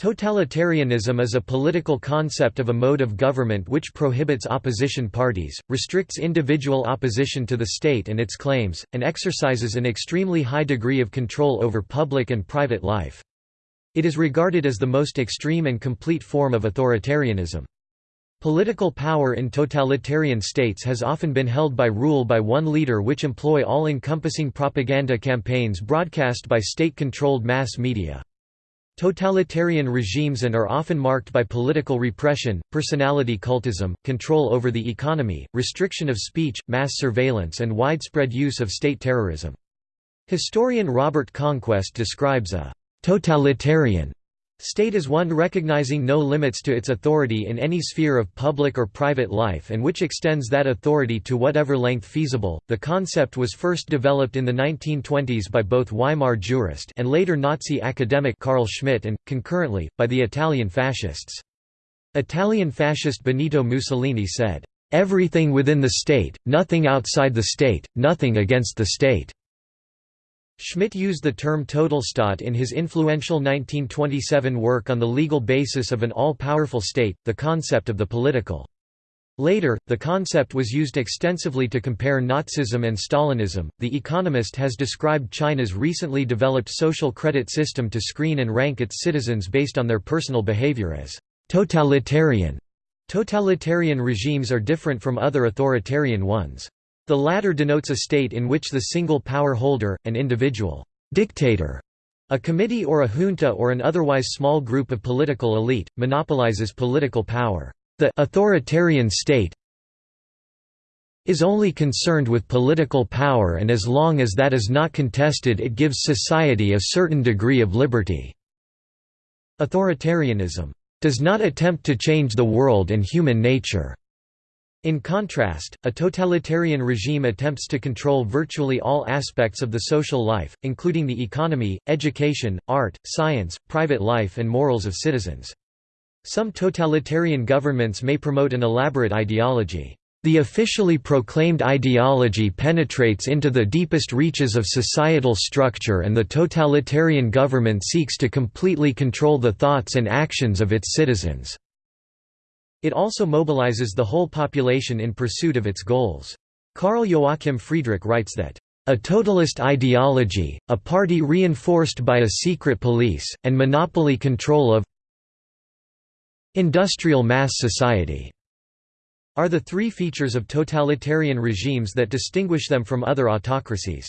Totalitarianism is a political concept of a mode of government which prohibits opposition parties, restricts individual opposition to the state and its claims, and exercises an extremely high degree of control over public and private life. It is regarded as the most extreme and complete form of authoritarianism. Political power in totalitarian states has often been held by rule by one leader which employ all-encompassing propaganda campaigns broadcast by state-controlled mass media. Totalitarian regimes and are often marked by political repression, personality cultism, control over the economy, restriction of speech, mass surveillance and widespread use of state terrorism. Historian Robert Conquest describes a «totalitarian» State is one recognizing no limits to its authority in any sphere of public or private life and which extends that authority to whatever length feasible. The concept was first developed in the 1920s by both Weimar jurist and later Nazi academic Carl Schmitt and, concurrently, by the Italian fascists. Italian fascist Benito Mussolini said, "...everything within the state, nothing outside the state, nothing against the state." Schmitt used the term Totalstaat in his influential 1927 work on the legal basis of an all-powerful state, the concept of the political. Later, the concept was used extensively to compare Nazism and Stalinism. The Economist has described China's recently developed social credit system to screen and rank its citizens based on their personal behavior as totalitarian. Totalitarian regimes are different from other authoritarian ones. The latter denotes a state in which the single power holder, an individual dictator, a committee or a junta or an otherwise small group of political elite, monopolizes political power. The authoritarian state is only concerned with political power and as long as that is not contested it gives society a certain degree of liberty. Authoritarianism does not attempt to change the world and human nature. In contrast, a totalitarian regime attempts to control virtually all aspects of the social life, including the economy, education, art, science, private life and morals of citizens. Some totalitarian governments may promote an elaborate ideology. The officially proclaimed ideology penetrates into the deepest reaches of societal structure and the totalitarian government seeks to completely control the thoughts and actions of its citizens. It also mobilizes the whole population in pursuit of its goals. Karl Joachim Friedrich writes that, "...a totalist ideology, a party reinforced by a secret police, and monopoly control of industrial mass society." are the three features of totalitarian regimes that distinguish them from other autocracies.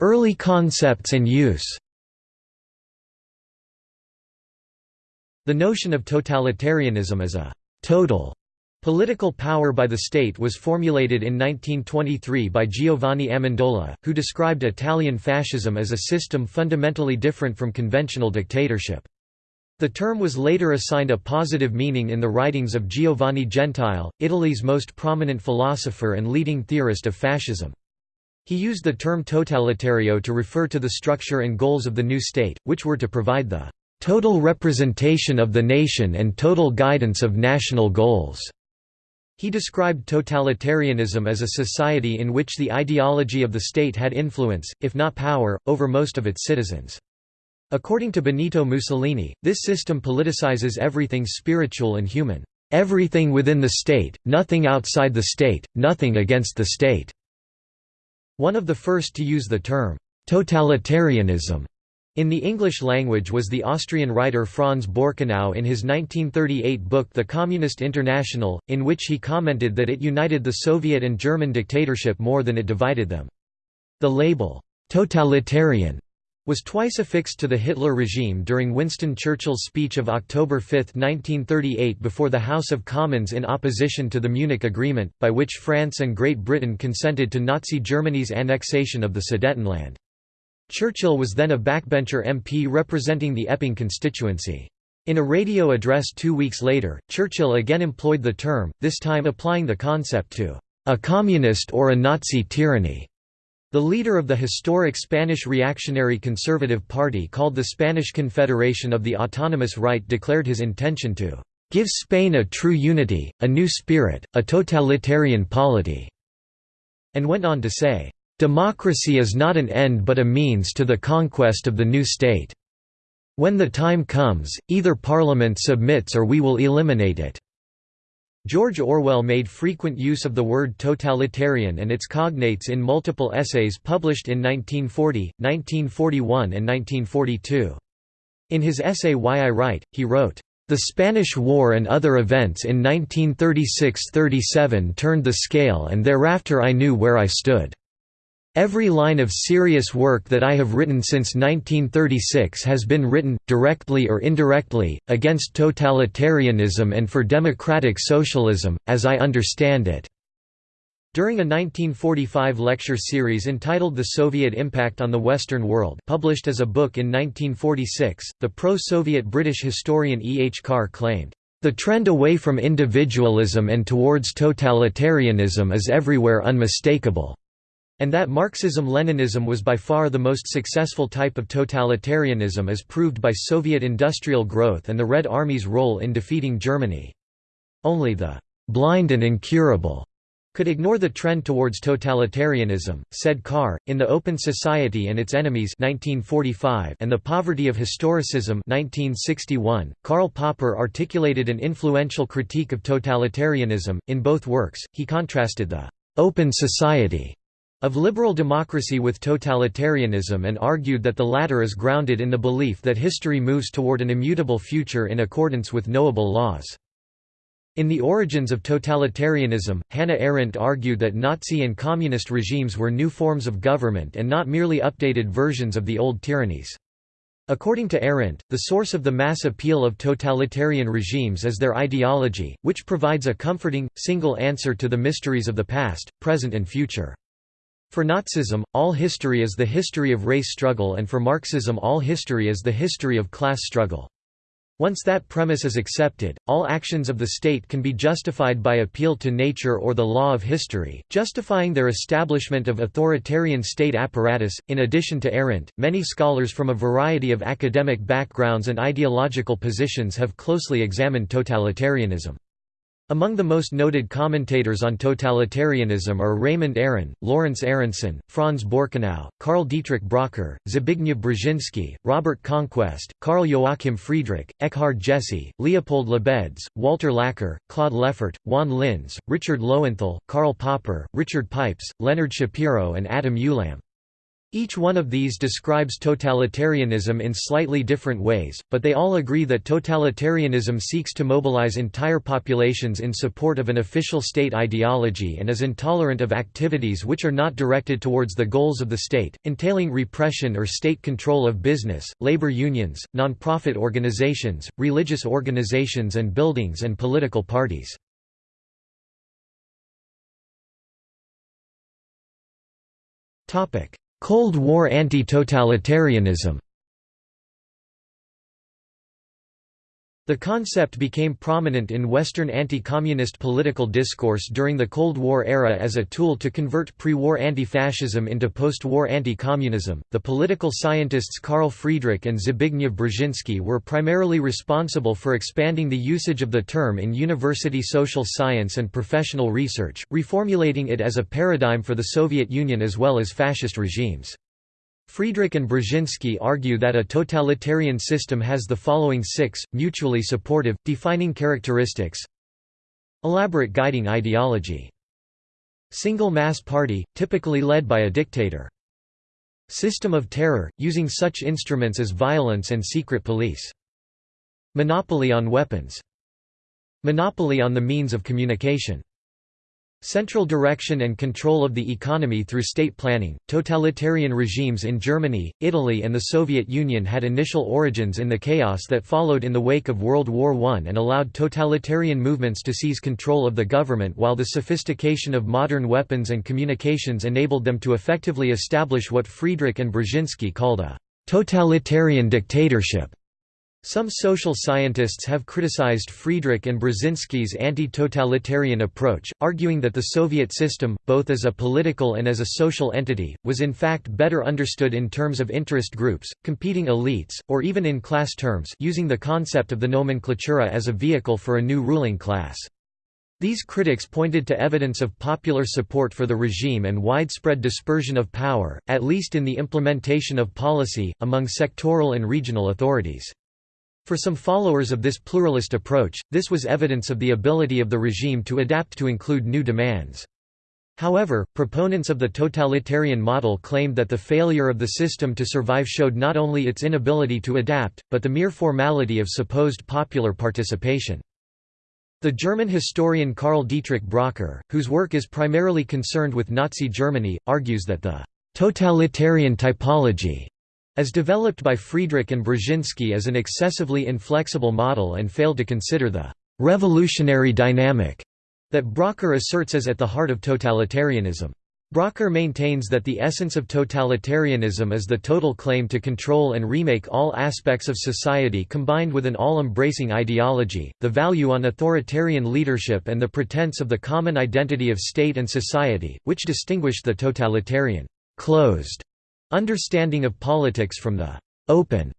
Early concepts and use The notion of totalitarianism as a «total» political power by the state was formulated in 1923 by Giovanni Amendola, who described Italian fascism as a system fundamentally different from conventional dictatorship. The term was later assigned a positive meaning in the writings of Giovanni Gentile, Italy's most prominent philosopher and leading theorist of fascism. He used the term totalitario to refer to the structure and goals of the new state, which were to provide the total representation of the nation and total guidance of national goals." He described totalitarianism as a society in which the ideology of the state had influence, if not power, over most of its citizens. According to Benito Mussolini, this system politicizes everything spiritual and human. Everything within the state, nothing outside the state, nothing against the state." One of the first to use the term, "'totalitarianism' In the English language was the Austrian writer Franz Borkenau in his 1938 book The Communist International, in which he commented that it united the Soviet and German dictatorship more than it divided them. The label, "'totalitarian' was twice affixed to the Hitler regime during Winston Churchill's speech of October 5, 1938 before the House of Commons in opposition to the Munich Agreement, by which France and Great Britain consented to Nazi Germany's annexation of the Sudetenland. Churchill was then a backbencher MP representing the Epping constituency. In a radio address two weeks later, Churchill again employed the term, this time applying the concept to a communist or a Nazi tyranny. The leader of the historic Spanish reactionary conservative party called the Spanish Confederation of the Autonomous Right declared his intention to give Spain a true unity, a new spirit, a totalitarian polity, and went on to say, Democracy is not an end but a means to the conquest of the new state. When the time comes, either parliament submits or we will eliminate it." George Orwell made frequent use of the word totalitarian and its cognates in multiple essays published in 1940, 1941 and 1942. In his essay Why I Write, he wrote, the Spanish War and other events in 1936–37 turned the scale and thereafter I knew where I stood. Every line of serious work that I have written since 1936 has been written, directly or indirectly, against totalitarianism and for democratic socialism, as I understand it." During a 1945 lecture series entitled The Soviet Impact on the Western World published as a book in 1946, the pro-Soviet British historian E. H. Carr claimed, "...the trend away from individualism and towards totalitarianism is everywhere unmistakable." And that Marxism-Leninism was by far the most successful type of totalitarianism as proved by Soviet industrial growth and the Red Army's role in defeating Germany. Only the «blind and incurable» could ignore the trend towards totalitarianism, said Carr, in The Open Society and Its Enemies 1945 and The Poverty of Historicism 1961. Karl Popper articulated an influential critique of totalitarianism. In both works, he contrasted the «open society» of liberal democracy with totalitarianism and argued that the latter is grounded in the belief that history moves toward an immutable future in accordance with knowable laws. In The Origins of Totalitarianism, Hannah Arendt argued that Nazi and communist regimes were new forms of government and not merely updated versions of the old tyrannies. According to Arendt, the source of the mass appeal of totalitarian regimes is their ideology, which provides a comforting, single answer to the mysteries of the past, present and future. For Nazism, all history is the history of race struggle and for Marxism all history is the history of class struggle. Once that premise is accepted, all actions of the state can be justified by appeal to nature or the law of history, justifying their establishment of authoritarian state apparatus. In addition to Arendt, many scholars from a variety of academic backgrounds and ideological positions have closely examined totalitarianism. Among the most noted commentators on totalitarianism are Raymond Aron, Lawrence Aronson, Franz Borkenau, Karl Dietrich Bracher, Zbigniew Brzezinski, Robert Conquest, Karl Joachim Friedrich, Eckhard Jesse, Leopold Labedz, Walter Laqueur, Claude Lefort, Juan Linz, Richard Lowenthal, Karl Popper, Richard Pipes, Leonard Schapiro and Adam Ulam. Each one of these describes totalitarianism in slightly different ways, but they all agree that totalitarianism seeks to mobilize entire populations in support of an official state ideology and is intolerant of activities which are not directed towards the goals of the state, entailing repression or state control of business, labor unions, non-profit organizations, religious organizations and buildings and political parties. Topic Cold War anti-totalitarianism The concept became prominent in Western anti-communist political discourse during the Cold War era as a tool to convert pre-war anti-fascism into post-war anti-communism. The political scientists Carl Friedrich and Zbigniew Brzezinski were primarily responsible for expanding the usage of the term in university social science and professional research, reformulating it as a paradigm for the Soviet Union as well as fascist regimes. Friedrich and Brzezinski argue that a totalitarian system has the following six, mutually supportive, defining characteristics Elaborate guiding ideology. Single mass party, typically led by a dictator. System of terror, using such instruments as violence and secret police. Monopoly on weapons. Monopoly on the means of communication. Central direction and control of the economy through state planning. Totalitarian regimes in Germany, Italy, and the Soviet Union had initial origins in the chaos that followed in the wake of World War I and allowed totalitarian movements to seize control of the government while the sophistication of modern weapons and communications enabled them to effectively establish what Friedrich and Brzezinski called a totalitarian dictatorship. Some social scientists have criticized Friedrich and Brzezinski's anti-totalitarian approach, arguing that the Soviet system, both as a political and as a social entity, was in fact better understood in terms of interest groups, competing elites, or even in class terms using the concept of the nomenklatura as a vehicle for a new ruling class. These critics pointed to evidence of popular support for the regime and widespread dispersion of power, at least in the implementation of policy, among sectoral and regional authorities. For some followers of this pluralist approach, this was evidence of the ability of the regime to adapt to include new demands. However, proponents of the totalitarian model claimed that the failure of the system to survive showed not only its inability to adapt, but the mere formality of supposed popular participation. The German historian Karl Dietrich Bracher, whose work is primarily concerned with Nazi Germany, argues that the «totalitarian typology» as developed by Friedrich and Brzezinski is an excessively inflexible model and failed to consider the «revolutionary dynamic» that Bracher asserts as at the heart of totalitarianism. Bracher maintains that the essence of totalitarianism is the total claim to control and remake all aspects of society combined with an all-embracing ideology, the value on authoritarian leadership and the pretense of the common identity of state and society, which distinguished the totalitarian closed understanding of politics from the open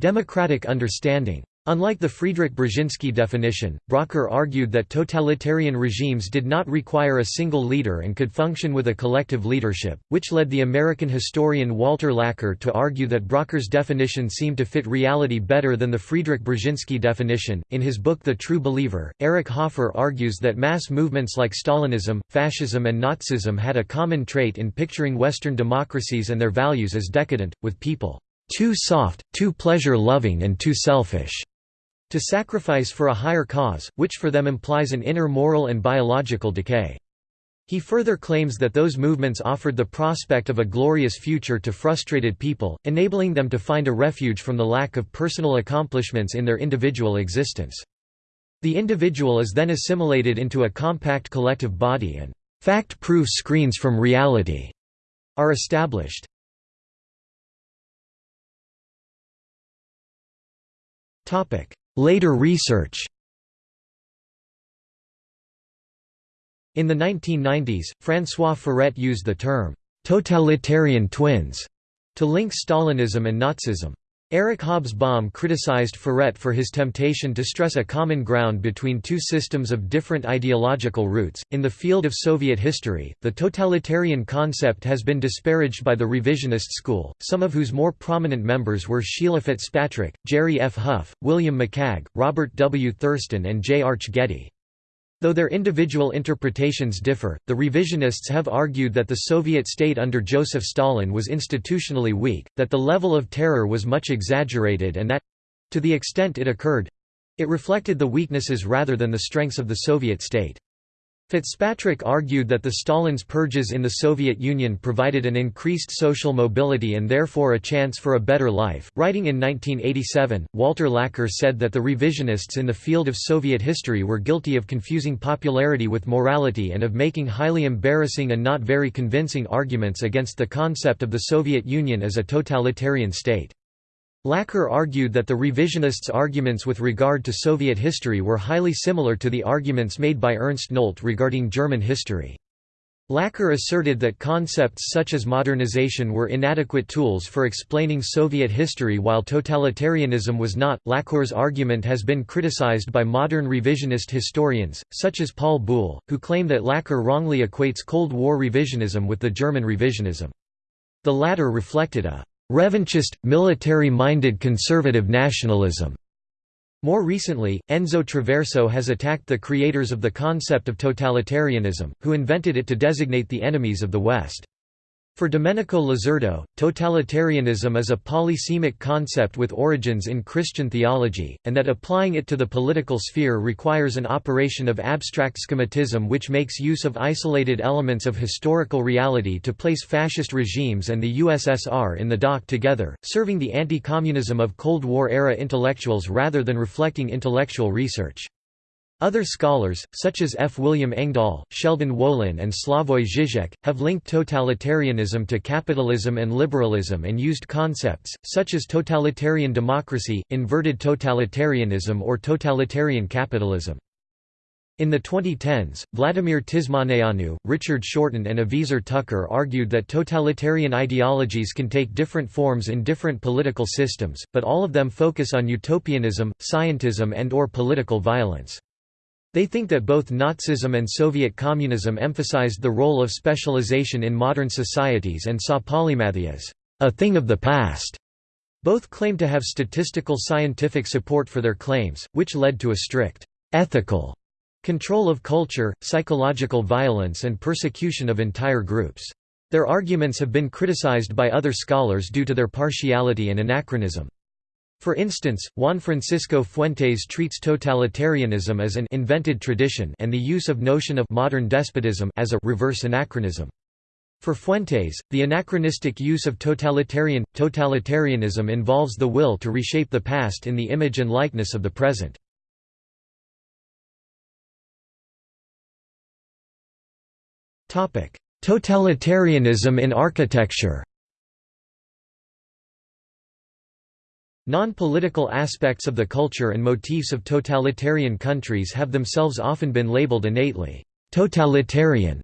democratic understanding. Unlike the Friedrich Brzezinski definition, Bracher argued that totalitarian regimes did not require a single leader and could function with a collective leadership, which led the American historian Walter Laqueur to argue that Bracher's definition seemed to fit reality better than the Friedrich Brzezinski definition. In his book The True Believer, Eric Hoffer argues that mass movements like Stalinism, fascism, and Nazism had a common trait in picturing Western democracies and their values as decadent, with people too soft, too pleasure-loving and too selfish to sacrifice for a higher cause, which for them implies an inner moral and biological decay. He further claims that those movements offered the prospect of a glorious future to frustrated people, enabling them to find a refuge from the lack of personal accomplishments in their individual existence. The individual is then assimilated into a compact collective body and fact-proof screens from reality are established. Later research In the 1990s, François Furet used the term, "'totalitarian twins' to link Stalinism and Nazism. Eric Hobsbawm criticized Furet for his temptation to stress a common ground between two systems of different ideological roots. In the field of Soviet history, the totalitarian concept has been disparaged by the revisionist school, some of whose more prominent members were Sheila Fitzpatrick, Jerry F. Hough, William McCagg, Robert W. Thurston, and J. Arch Getty. Though their individual interpretations differ, the revisionists have argued that the Soviet state under Joseph Stalin was institutionally weak, that the level of terror was much exaggerated and that—to the extent it occurred—it reflected the weaknesses rather than the strengths of the Soviet state. Fitzpatrick argued that the Stalin's purges in the Soviet Union provided an increased social mobility and therefore a chance for a better life. Writing in 1987, Walter Laqueur said that the revisionists in the field of Soviet history were guilty of confusing popularity with morality and of making highly embarrassing and not very convincing arguments against the concept of the Soviet Union as a totalitarian state. Laqueur argued that the revisionists' arguments with regard to Soviet history were highly similar to the arguments made by Ernst Nolte regarding German history. Laqueur asserted that concepts such as modernization were inadequate tools for explaining Soviet history while totalitarianism was not. Laqueur's argument has been criticized by modern revisionist historians, such as Paul Buhle, who claim that Laqueur wrongly equates Cold War revisionism with the German revisionism. The latter reflected a revanchist, military-minded conservative nationalism. More recently, Enzo Traverso has attacked the creators of the concept of totalitarianism, who invented it to designate the enemies of the West. For Domenico Losurdo, totalitarianism is a polysemic concept with origins in Christian theology, and that applying it to the political sphere requires an operation of abstract schematism which makes use of isolated elements of historical reality to place fascist regimes and the USSR in the dock together, serving the anti-communism of Cold War-era intellectuals rather than reflecting intellectual research. Other scholars, such as F. William Engdahl, Sheldon Wolin and Slavoj Žižek, have linked totalitarianism to capitalism and liberalism and used concepts, such as totalitarian democracy, inverted totalitarianism or totalitarian capitalism. In the 2010s, Vladimir Tismaneanu, Richard Shorten and Aviezer Tucker argued that totalitarian ideologies can take different forms in different political systems, but all of them focus on utopianism, scientism and or political violence. They think that both Nazism and Soviet communism emphasized the role of specialization in modern societies and saw polymathy as a thing of the past. Both claim to have statistical scientific support for their claims, which led to a strict ethical control of culture, psychological violence and persecution of entire groups. Their arguments have been criticized by other scholars due to their partiality and anachronism. For instance, Juan Francisco Fuentes treats totalitarianism as an invented tradition and the use of notion of modern despotism as a reverse anachronism. For Fuentes, the anachronistic use of totalitarian totalitarianism involves the will to reshape the past in the image and likeness of the present. Totalitarianism in architecture Non-political aspects of the culture and motifs of totalitarian countries have themselves often been labeled innately totalitarian.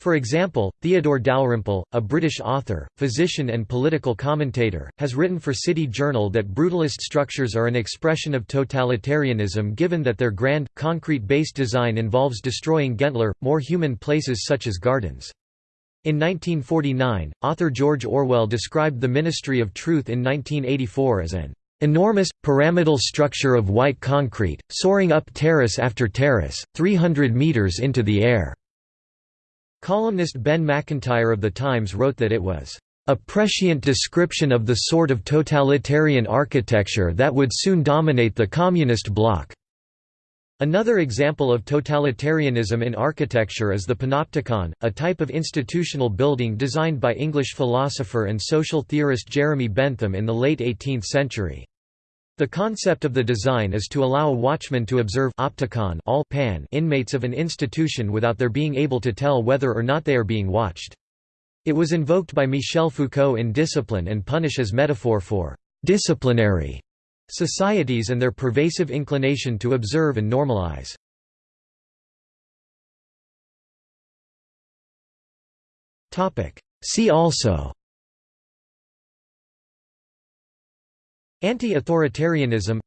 For example, Theodore Dalrymple, a British author, physician and political commentator, has written for City Journal that brutalist structures are an expression of totalitarianism given that their grand, concrete-based design involves destroying gentler, more human places such as gardens. In 1949, author George Orwell described the Ministry of Truth in 1984 as an enormous, pyramidal structure of white concrete, soaring up terrace after terrace, 300 metres into the air." Columnist Ben Macintyre of The Times wrote that it was a prescient description of the sort of totalitarian architecture that would soon dominate the communist bloc. Another example of totalitarianism in architecture is the panopticon, a type of institutional building designed by English philosopher and social theorist Jeremy Bentham in the late 18th century. The concept of the design is to allow a watchman to observe opticon all pan inmates of an institution without their being able to tell whether or not they are being watched. It was invoked by Michel Foucault in Discipline and Punish as metaphor for disciplinary Societies and their pervasive inclination to observe and normalize. See also. Anti-authoritarianism.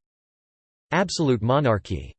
Absolute monarchy